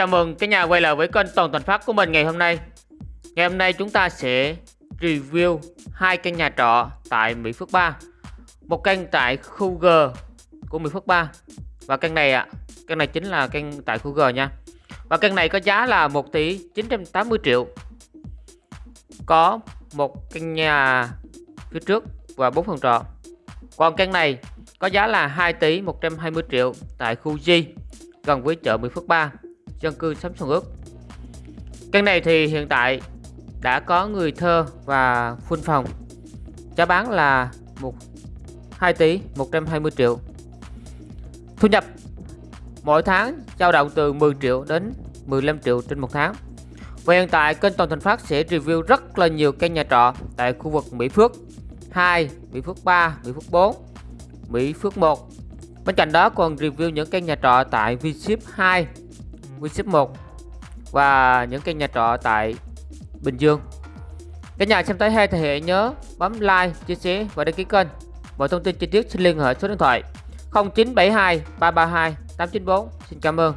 Chào mừng cả nhà quay lại với kênh Toàn Toàn Phát của mình ngày hôm nay. Ngày hôm nay chúng ta sẽ review hai căn nhà trọ tại Mỹ Phước 3 Một căn tại khu G của Mỹ Phước 3 Và căn này ạ, à, căn này chính là căn tại khu G nha. Và căn này có giá là 1 tỷ 980 triệu. Có một căn nhà phía trước và 4 phòng trọ. Còn căn này có giá là 2 tỷ 120 triệu tại khu G gần với chợ Mỹ Phước 3 dân cư sắm xuân ước căn này thì hiện tại đã có người thơ và phun phòng. Giá bán là một 2 tỷ 120 triệu. Thu nhập mỗi tháng dao động từ 10 triệu đến 15 triệu trên một tháng. Và hiện tại kênh Toàn Thành Phát sẽ review rất là nhiều căn nhà trọ tại khu vực Mỹ Phước 2, Mỹ Phước 3, Mỹ Phước 4, Mỹ Phước 1 Bên cạnh đó còn review những căn nhà trọ tại Vship 2 Winship 1 và những căn nhà trọ tại Bình Dương. Các nhà xem thấy hay thì hãy nhớ bấm like, chia sẻ và đăng ký kênh. Mọi thông tin chi tiết xin liên hệ số điện thoại 0972 332 894. Xin cảm ơn.